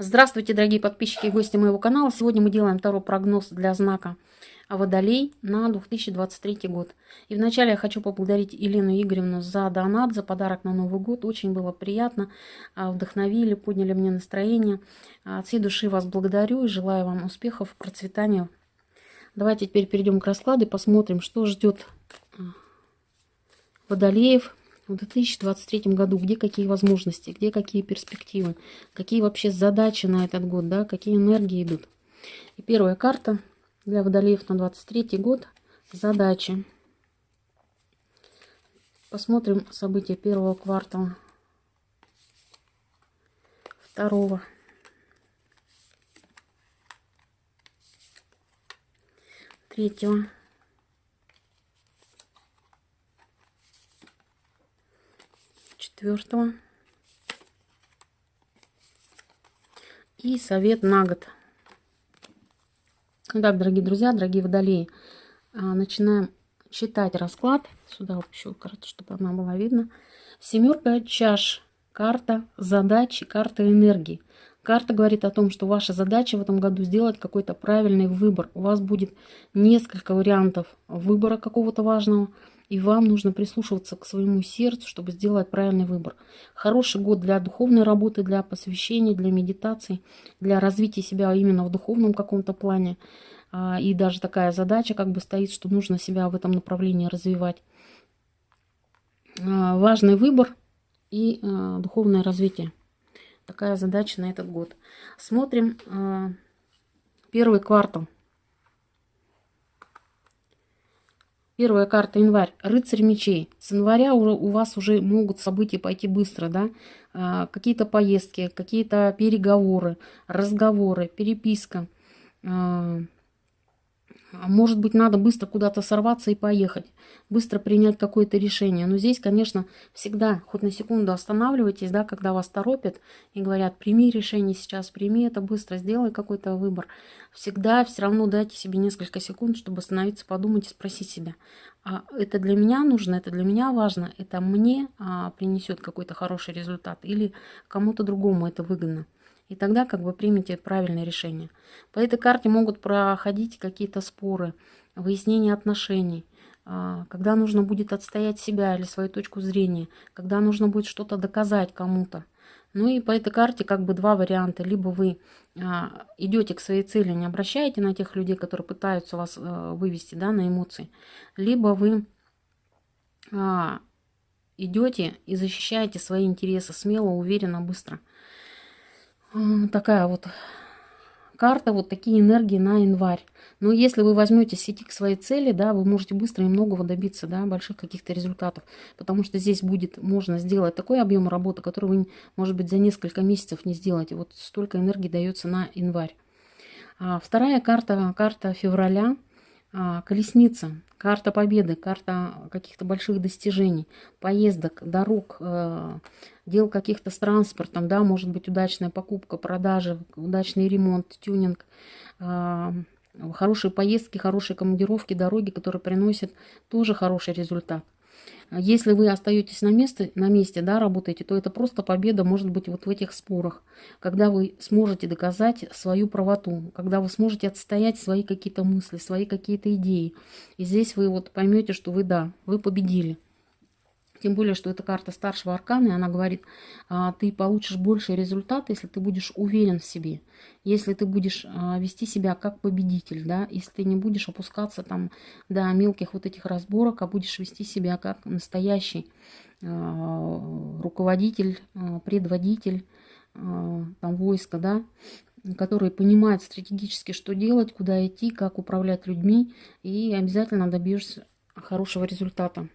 Здравствуйте, дорогие подписчики и гости моего канала. Сегодня мы делаем второй прогноз для знака Водолей на 2023 год. И вначале я хочу поблагодарить Елену Игоревну за донат, за подарок на Новый год. Очень было приятно, а, вдохновили, подняли мне настроение. А, от всей души вас благодарю и желаю вам успехов, процветания. Давайте теперь перейдем к раскладу и посмотрим, что ждет а, Водолеев в 2023 году, где какие возможности, где какие перспективы, какие вообще задачи на этот год, да, какие энергии идут. И первая карта для водолеев на 23 год – задачи. Посмотрим события первого квартала, второго, третьего, четвертого. И совет на год. Итак, дорогие друзья, дорогие водолеи, а, начинаем читать расклад. Сюда еще карту, чтобы она была видна. Семерка чаш. Карта задачи, карта энергии. Карта говорит о том, что ваша задача в этом году сделать какой-то правильный выбор. У вас будет несколько вариантов выбора какого-то важного. И вам нужно прислушиваться к своему сердцу, чтобы сделать правильный выбор. Хороший год для духовной работы, для посвящения, для медитации, для развития себя именно в духовном каком-то плане. А, и даже такая задача как бы стоит, что нужно себя в этом направлении развивать. А, важный выбор и а, духовное развитие. Такая задача на этот год. Смотрим первый квартал. Первая карта январь. Рыцарь мечей. С января у вас уже могут события пойти быстро, да? А, какие-то поездки, какие-то переговоры, разговоры, переписка. А, а может быть, надо быстро куда-то сорваться и поехать, быстро принять какое-то решение. Но здесь, конечно, всегда хоть на секунду останавливайтесь, да, когда вас торопят и говорят, прими решение сейчас, прими это быстро, сделай какой-то выбор. Всегда все равно дайте себе несколько секунд, чтобы остановиться, подумать и спросить себя, а это для меня нужно, это для меня важно, это мне а, принесет какой-то хороший результат или кому-то другому это выгодно. И тогда как бы примите правильное решение. По этой карте могут проходить какие-то споры, выяснение отношений, а, когда нужно будет отстоять себя или свою точку зрения, когда нужно будет что-то доказать кому-то. Ну и по этой карте как бы два варианта. Либо вы а, идете к своей цели, не обращаете на тех людей, которые пытаются вас а, вывести да, на эмоции, либо вы а, идете и защищаете свои интересы смело, уверенно, быстро такая вот карта, вот такие энергии на январь. Но если вы возьметесь идти к своей цели, да, вы можете быстро и многого добиться, да, больших каких-то результатов. Потому что здесь будет, можно сделать такой объем работы, который вы, может быть, за несколько месяцев не сделаете. Вот столько энергии дается на январь. А вторая карта, карта февраля, колесница. Карта победы, карта каких-то больших достижений, поездок, дорог, э, дел каких-то с транспортом, да, может быть удачная покупка, продажа, удачный ремонт, тюнинг, э, хорошие поездки, хорошие командировки, дороги, которые приносят тоже хороший результат. Если вы остаетесь на, месте, на месте, да, работаете, то это просто победа может быть вот в этих спорах, когда вы сможете доказать свою правоту, когда вы сможете отстоять свои какие-то мысли, свои какие-то идеи. И здесь вы вот поймете, что вы, да, вы победили. Тем более, что это карта старшего аркана, и она говорит, а, ты получишь больший результат, если ты будешь уверен в себе, если ты будешь а, вести себя как победитель, да, если ты не будешь опускаться там до мелких вот этих разборок, а будешь вести себя как настоящий а, руководитель, предводитель там войска, да, который понимает стратегически, что делать, куда идти, как управлять людьми, и обязательно добьешься хорошего результата.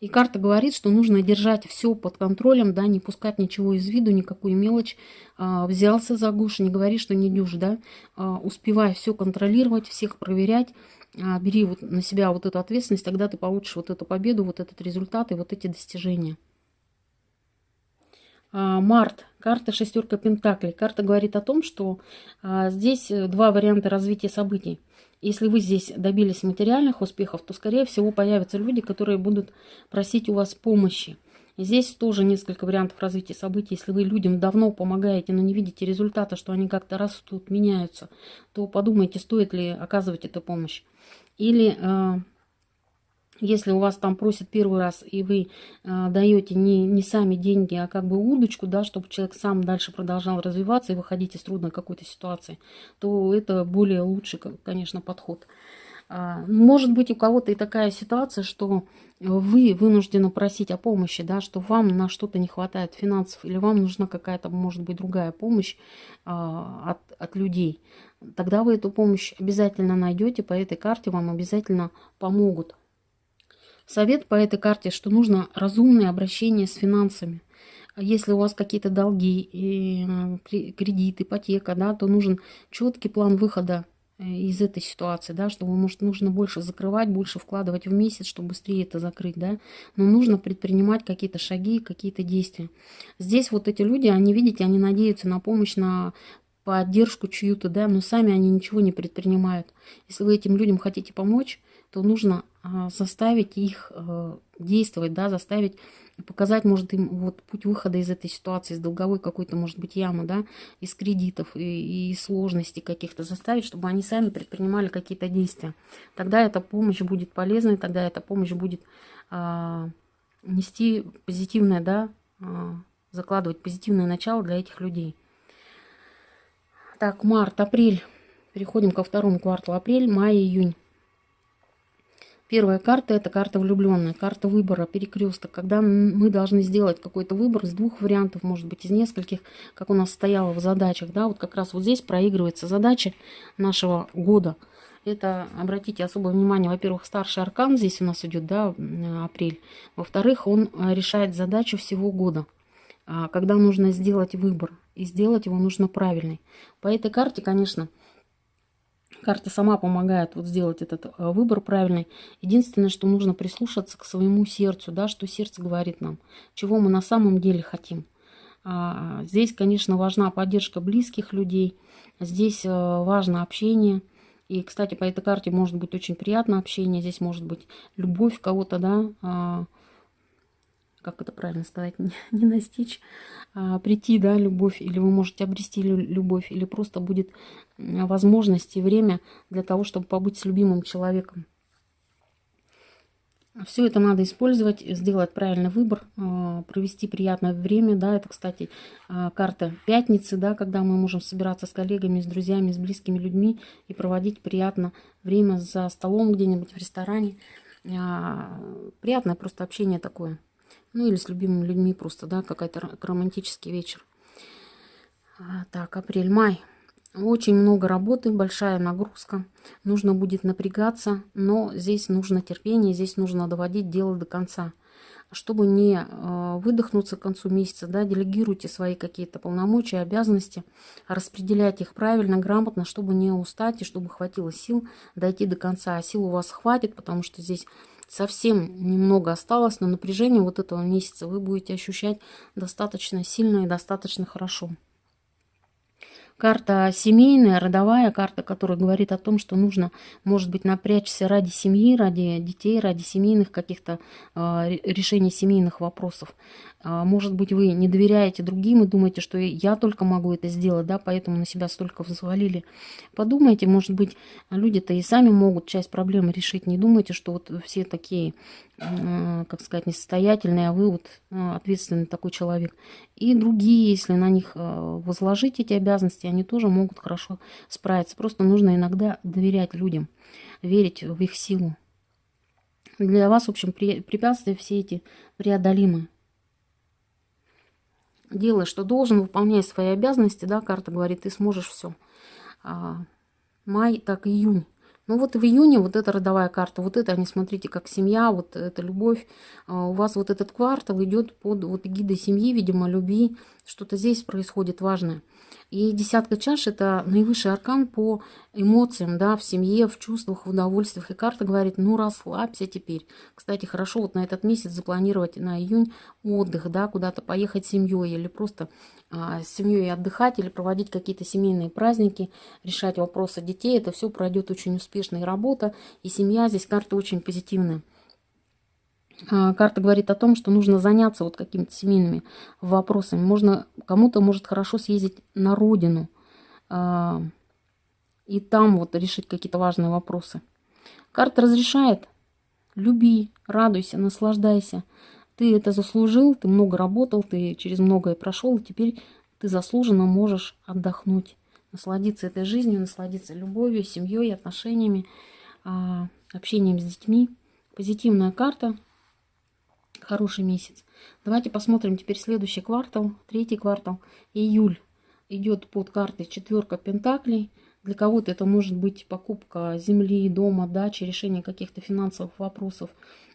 И карта говорит, что нужно держать все под контролем, да, не пускать ничего из виду, никакую мелочь. А, взялся за гуш, не говори, что не дюж, да. А, успевай все контролировать, всех проверять. А, бери вот на себя вот эту ответственность, тогда ты получишь вот эту победу, вот этот результат и вот эти достижения. А, март. Карта шестерка пентаклей. Карта говорит о том, что а, здесь два варианта развития событий. Если вы здесь добились материальных успехов, то, скорее всего, появятся люди, которые будут просить у вас помощи. Здесь тоже несколько вариантов развития событий. Если вы людям давно помогаете, но не видите результата, что они как-то растут, меняются, то подумайте, стоит ли оказывать эту помощь. Или э, если у вас там просят первый раз, и вы э, даете не, не сами деньги, а как бы удочку, да, чтобы человек сам дальше продолжал развиваться и выходить из трудной какой-то ситуации, то это более лучший, конечно, подход. А, может быть, у кого-то и такая ситуация, что вы вынуждены просить о помощи, да, что вам на что-то не хватает финансов, или вам нужна какая-то, может быть, другая помощь а, от, от людей. Тогда вы эту помощь обязательно найдете, по этой карте вам обязательно помогут. Совет по этой карте, что нужно разумное обращение с финансами. Если у вас какие-то долги, кредит, ипотека, да, то нужен четкий план выхода Э, из этой ситуации, да, что, может, нужно больше закрывать, больше вкладывать в месяц, чтобы быстрее это закрыть, да, но нужно предпринимать какие-то шаги, какие-то действия. Здесь вот эти люди, они, видите, они надеются на помощь, на поддержку чью-то, да, но сами они ничего не предпринимают. Если вы этим людям хотите помочь, то нужно а, заставить их а, действовать, да, заставить показать, может, им вот путь выхода из этой ситуации, из долговой какой-то, может быть, ямы, да, из кредитов и, и сложностей каких-то заставить, чтобы они сами предпринимали какие-то действия. Тогда эта помощь будет полезной, тогда эта помощь будет а, нести позитивное, да, а, закладывать позитивное начало для этих людей. Так, март, апрель. Переходим ко второму кварталу. Апрель, май, июнь. Первая карта – это карта влюбленная, карта выбора, перекресток. Когда мы должны сделать какой-то выбор из двух вариантов, может быть, из нескольких, как у нас стояло в задачах. Да, вот как раз вот здесь проигрывается задача нашего года. Это, обратите особое внимание, во-первых, старший аркан здесь у нас идет, да, апрель. Во-вторых, он э, решает задачу всего года а, когда нужно сделать выбор. И сделать его нужно правильный. По этой карте, конечно, Карта сама помогает вот сделать этот э, выбор правильный. Единственное, что нужно прислушаться к своему сердцу, да, что сердце говорит нам, чего мы на самом деле хотим. А, здесь, конечно, важна поддержка близких людей. Здесь э, важно общение. И, кстати, по этой карте может быть очень приятное общение. Здесь может быть любовь кого-то, да, а, как это правильно сказать, не, не настичь, а прийти, да, любовь, или вы можете обрести любовь, или просто будет возможность и время для того, чтобы побыть с любимым человеком. Все это надо использовать, сделать правильный выбор, а, провести приятное время. Да, это, кстати, а, карта пятницы, да, когда мы можем собираться с коллегами, с друзьями, с близкими людьми и проводить приятно время за столом где-нибудь в ресторане. Приятное просто общение такое. Ну или с любимыми людьми просто, да, какой-то романтический вечер. А, так, апрель-май. Очень много работы, большая нагрузка. Нужно будет напрягаться, но здесь нужно терпение, здесь нужно доводить дело до конца. Чтобы не э, выдохнуться к концу месяца, да, делегируйте свои какие-то полномочия, обязанности, распределяйте их правильно, грамотно, чтобы не устать и чтобы хватило сил дойти до конца. А сил у вас хватит, потому что здесь совсем немного осталось, но напряжение вот этого месяца вы будете ощущать достаточно сильно и достаточно хорошо. Карта семейная, родовая карта, которая говорит о том, что нужно, может быть, напрячься ради семьи, ради детей, ради семейных каких-то э, решений семейных вопросов. Э, может быть, вы не доверяете другим и думаете, что я только могу это сделать, да, поэтому на себя столько взвалили. Подумайте, может быть, люди-то и сами могут часть проблемы решить. Не думайте, что вот все такие как сказать, несостоятельные, а вы вот э, ответственный такой человек. И другие, если на них э, возложить эти обязанности, они тоже могут хорошо справиться. Просто нужно иногда доверять людям, верить в их силу. Для вас, в общем, препятствия все эти преодолимы. Делай, что должен, выполняй свои обязанности, да, карта говорит, ты сможешь все. А, май, так, июнь. Ну вот в июне вот эта родовая карта, вот это, они смотрите, как семья, вот эта любовь. А у вас вот этот квартал идет под вот эгидой семьи, видимо, любви. Что-то здесь происходит важное. И десятка чаш – это наивысший аркан по эмоциям, да, в семье, в чувствах, в удовольствиях. И карта говорит, ну расслабься теперь. Кстати, хорошо вот на этот месяц запланировать на июнь отдых, да, куда-то поехать с семьей или просто а, с семьей отдыхать или проводить какие-то семейные праздники, решать вопросы детей. Это все пройдет очень успешно и работа, и семья. Здесь карта очень позитивная. А, карта говорит о том, что нужно заняться вот какими-то семейными вопросами. Можно кому-то может хорошо съездить на родину а, и там вот решить какие-то важные вопросы. Карта разрешает. Люби, радуйся, наслаждайся. Ты это заслужил, ты много работал, ты через многое прошел, и теперь ты заслуженно можешь отдохнуть, насладиться этой жизнью, насладиться любовью, семьей, отношениями, а, общением с детьми. Позитивная карта хороший месяц. Давайте посмотрим теперь следующий квартал, третий квартал, июль. Идет под картой четверка пентаклей. Для кого-то это может быть покупка земли, дома, дачи, решение каких-то финансовых вопросов.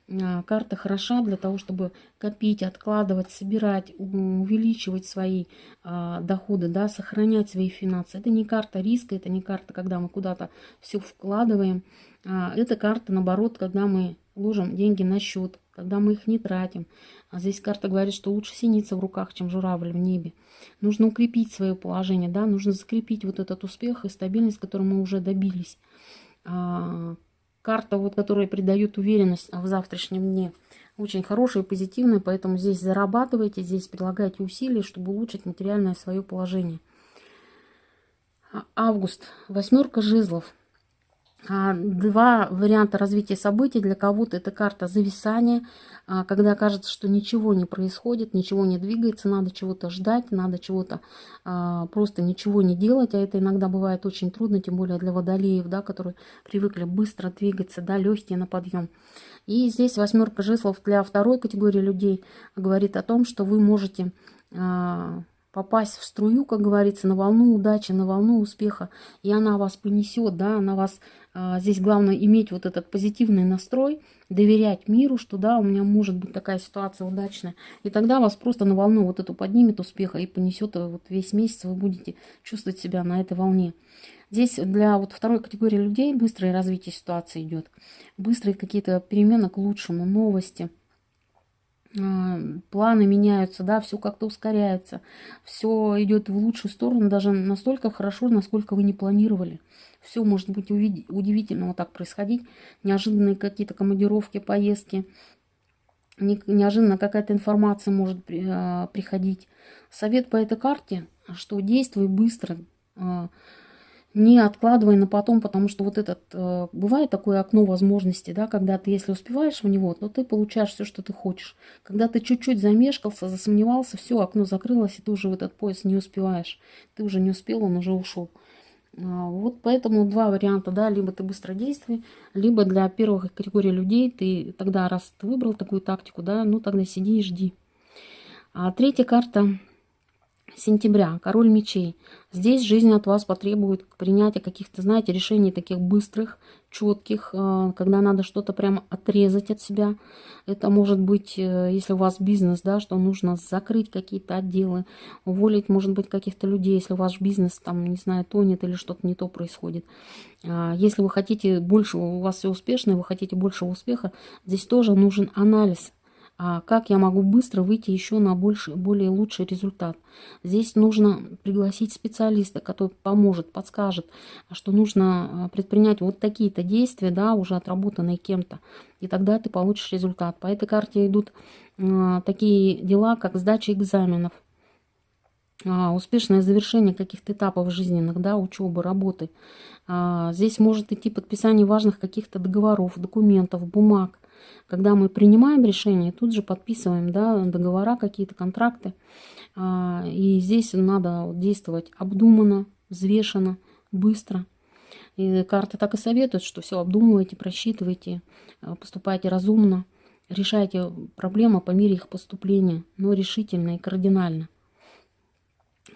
А, карта хороша для того, чтобы копить, откладывать, собирать, увеличивать свои а, доходы, да, сохранять свои финансы. Это не карта риска, это не карта, когда мы куда-то все вкладываем. А, это карта, наоборот, когда мы ложим деньги на счет, когда мы их не тратим. А здесь карта говорит, что лучше синица в руках, чем журавль в небе. Нужно укрепить свое положение, да, нужно закрепить вот этот успех и стабильность, которой мы уже добились. А, карта, вот, которая придает уверенность в завтрашнем дне, очень хорошая и позитивная, поэтому здесь зарабатывайте, здесь прилагайте усилия, чтобы улучшить материальное свое положение. А, август, восьмерка жезлов. А, два варианта развития событий. Для кого-то это карта зависания, а, когда кажется, что ничего не происходит, ничего не двигается, надо чего-то ждать, надо чего-то а, просто ничего не делать. А это иногда бывает очень трудно, тем более для водолеев, да, которые привыкли быстро двигаться, да, легкие на подъем. И здесь восьмерка жезлов для второй категории людей говорит о том, что вы можете попасть в струю, как говорится, на волну удачи, на волну успеха, и она вас понесет, да, она вас, здесь главное иметь вот этот позитивный настрой, доверять миру, что да, у меня может быть такая ситуация удачная, и тогда вас просто на волну вот эту поднимет успеха и понесет вот весь месяц, вы будете чувствовать себя на этой волне. Здесь для вот второй категории людей быстрое развитие ситуации идет, быстрые какие-то перемены к лучшему, новости – а, планы меняются, да, все как-то ускоряется, все идет в лучшую сторону, даже настолько хорошо, насколько вы не планировали. Все может быть удивительно вот так происходить, неожиданные какие-то командировки, поездки, неожиданно какая-то информация может а, приходить. Совет по этой карте, что действуй быстро, а, не откладывай на потом, потому что вот этот, э, бывает такое окно возможностей, да, когда ты, если успеваешь в него, то ты получаешь все, что ты хочешь. Когда ты чуть-чуть замешкался, засомневался, все, окно закрылось, и ты уже в этот поезд не успеваешь. Ты уже не успел, он уже ушел. А, вот поэтому два варианта, да, либо ты быстро действуй, либо для первых категорий людей ты тогда, раз ты выбрал такую тактику, да, ну тогда сиди и жди. А третья карта сентября, король мечей. Здесь жизнь от вас потребует принятия каких-то, знаете, решений таких быстрых, четких, э, когда надо что-то прямо отрезать от себя. Это может быть, э, если у вас бизнес, да, что нужно закрыть какие-то отделы, уволить, может быть, каких-то людей, если ваш бизнес там, не знаю, тонет или что-то не то происходит. А, если вы хотите больше, у вас все успешно, вы хотите большего успеха, здесь тоже нужен анализ как я могу быстро выйти еще на больше, более лучший результат. Здесь нужно пригласить специалиста, который поможет, подскажет, что нужно а, предпринять вот такие-то действия, да, уже отработанные кем-то, и тогда ты получишь результат. По этой карте идут э, такие дела, как сдача экзаменов, э, успешное завершение каких-то этапов жизненных, да, учебы, работы. Здесь может идти подписание важных каких-то договоров, документов, бумаг, когда мы принимаем решение, тут же подписываем да, договора, какие-то контракты. А, и здесь надо действовать обдуманно, взвешенно, быстро. И карты так и советуют, что все обдумывайте, просчитывайте, а, поступайте разумно, решайте проблемы по мере их поступления, но решительно и кардинально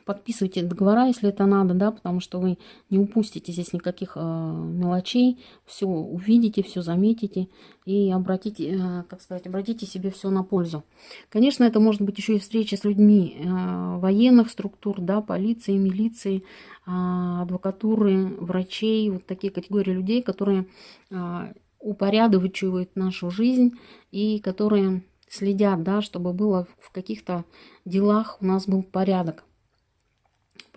подписывайте договора, если это надо, да, потому что вы не упустите здесь никаких э, мелочей, все увидите, все заметите и обратите, э, как сказать, обратите себе все на пользу. Конечно, это может быть еще и встреча с людьми э, военных структур, да, полиции, милиции, э, адвокатуры, врачей, вот такие категории людей, которые э, упорядочивают нашу жизнь и которые следят, да, чтобы было в каких-то делах у нас был порядок.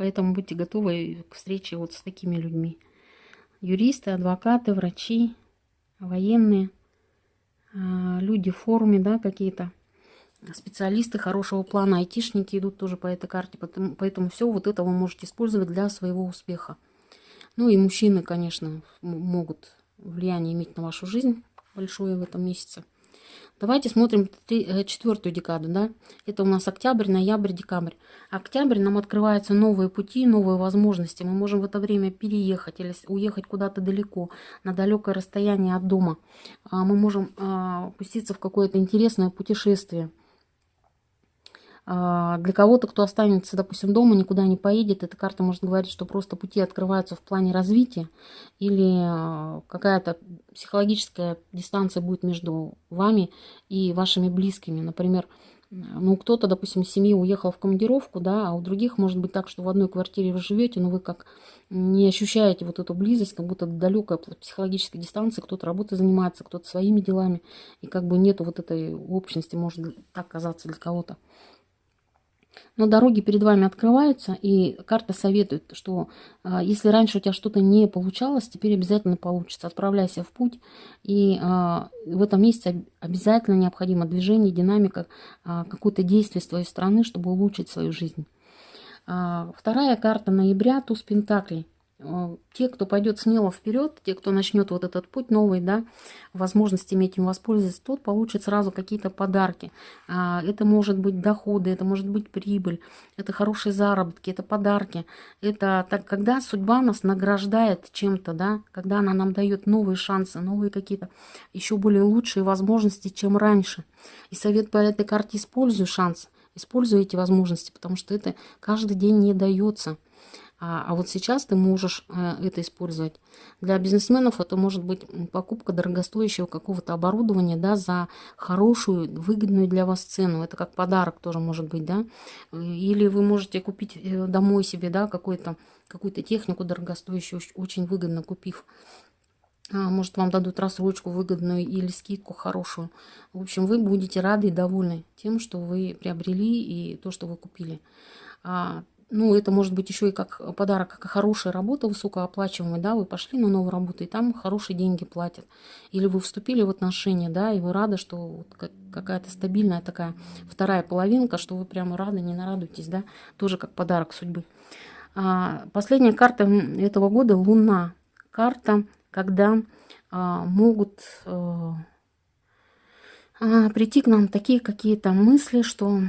Поэтому будьте готовы к встрече вот с такими людьми. Юристы, адвокаты, врачи, военные, а, люди в форме, да, какие-то специалисты хорошего плана, айтишники идут тоже по этой карте, поэтому, поэтому все вот это вы можете использовать для своего успеха. Ну и мужчины, конечно, могут влияние иметь на вашу жизнь большое в этом месяце. Давайте смотрим э, четвертую декаду, да. Это у нас октябрь, ноябрь, декабрь. Октябрь нам открываются новые пути, новые возможности. Мы можем в это время переехать или уехать куда-то далеко, на далекое расстояние от дома. А, мы можем а, пуститься в какое-то интересное путешествие. А, для кого-то, кто останется, допустим, дома, никуда не поедет, эта карта может говорить, что просто пути открываются в плане развития или а, какая-то психологическая дистанция будет между вами и вашими близкими. Например, ну, кто-то, допустим, из семьи уехал в командировку, да, а у других может быть так, что в одной квартире вы живете, но вы как не ощущаете вот эту близость, как будто далекая психологическая дистанция, кто-то работой занимается, кто-то своими делами, и как бы нету вот этой общности, может так казаться для кого-то. Но дороги перед вами открываются, и карта советует, что э, если раньше у тебя что-то не получалось, теперь обязательно получится. Отправляйся в путь, и э, в этом месяце обязательно необходимо движение, динамика, э, какое-то действие с твоей стороны, чтобы улучшить свою жизнь. Вторая карта ноября, туз Пентаклей. Э, те, кто пойдет смело вперед, те, кто начнет вот этот путь новый, да, возможность иметь им воспользоваться, тот получит сразу какие-то подарки. А, это может быть доходы, это может быть прибыль, это хорошие заработки, это подарки. Это так, когда судьба нас награждает чем-то, да, когда она нам дает новые шансы, новые какие-то еще более лучшие возможности, чем раньше. И совет по этой карте используй шанс, используй эти возможности, потому что это каждый день не дается. А, а вот сейчас ты можешь э, это использовать. Для бизнесменов это может быть покупка дорогостоящего какого-то оборудования да, за хорошую, выгодную для вас цену. Это как подарок тоже может быть. Да? Или вы можете купить э, домой себе да, какую-то какую технику дорогостоящую, очень выгодно купив. А, может, вам дадут рассрочку выгодную или скидку хорошую. В общем, вы будете рады и довольны тем, что вы приобрели и то, что вы купили. А, ну, это может быть еще и как подарок, как хорошая работа, высокооплачиваемая, да, вы пошли на новую работу, и там хорошие деньги платят. Или вы вступили в отношения, да, и вы рады, что какая-то стабильная такая вторая половинка, что вы прямо рады, не нарадуетесь, да, тоже как подарок судьбы. А, последняя карта этого года – Луна. Карта, когда а, могут а, а, прийти к нам такие какие-то мысли, что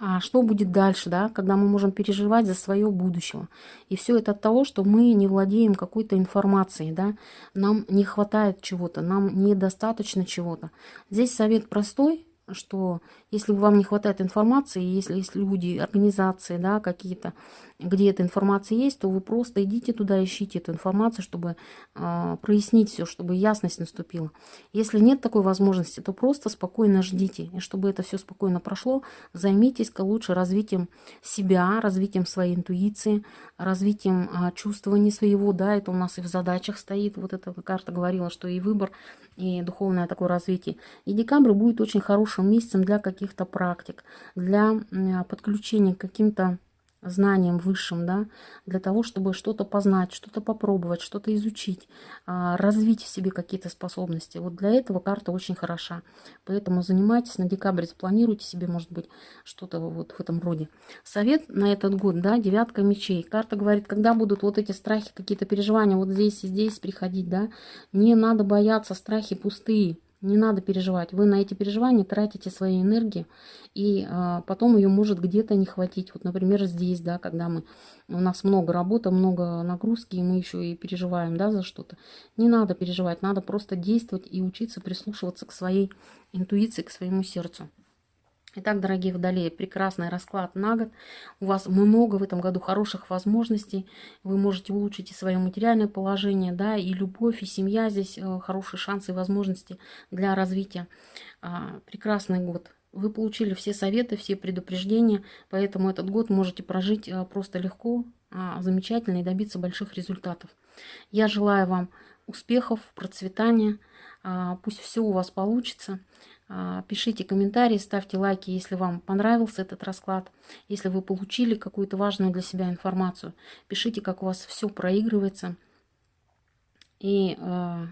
а что будет дальше, да, когда мы можем переживать за свое будущее. И все это от того, что мы не владеем какой-то информацией, да, нам не хватает чего-то, нам недостаточно чего-то. Здесь совет простой, что если вам не хватает информации, если есть люди, организации, да, какие-то, где эта информация есть, то вы просто идите туда, ищите эту информацию, чтобы э, прояснить все, чтобы ясность наступила. Если нет такой возможности, то просто спокойно ждите. И чтобы это все спокойно прошло, займитесь-ка лучше развитием себя, развитием своей интуиции, развитием э, чувствования своего, да, это у нас и в задачах стоит. Вот эта карта говорила, что и выбор, и духовное такое развитие. И декабрь будет очень хорошим месяцем для каких каких-то практик, для подключения к каким-то знаниям высшим, да, для того, чтобы что-то познать, что-то попробовать, что-то изучить, а, развить в себе какие-то способности. Вот для этого карта очень хороша. Поэтому занимайтесь на декабрь, запланируйте себе, может быть, что-то вот в этом роде. Совет на этот год, да, девятка мечей. Карта говорит, когда будут вот эти страхи, какие-то переживания вот здесь и здесь приходить, да, не надо бояться, страхи пустые. Не надо переживать. Вы на эти переживания тратите свои энергии, и а, потом ее может где-то не хватить. Вот, например, здесь, да, когда мы, у нас много работы, много нагрузки, и мы еще и переживаем, да, за что-то. Не надо переживать, надо просто действовать и учиться прислушиваться к своей интуиции, к своему сердцу. Итак, дорогие водолеи, прекрасный расклад на год. У вас много в этом году хороших возможностей. Вы можете улучшить и свое материальное положение, да, и любовь, и семья здесь э, хорошие шансы и возможности для развития. А, прекрасный год. Вы получили все советы, все предупреждения, поэтому этот год можете прожить э, просто легко, а, замечательно и добиться больших результатов. Я желаю вам успехов, процветания, а, пусть все у вас получится. А, пишите комментарии, ставьте лайки, если вам понравился этот расклад, если вы получили какую-то важную для себя информацию. Пишите, как у вас все проигрывается. И э,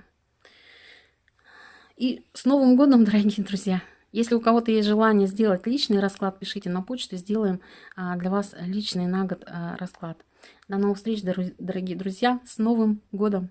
И с Новым годом, дорогие друзья! Если у кого-то есть желание сделать личный расклад, пишите на почту, сделаем а, для вас личный на год а, расклад. До новых встреч, дорогие друзья, с Новым годом!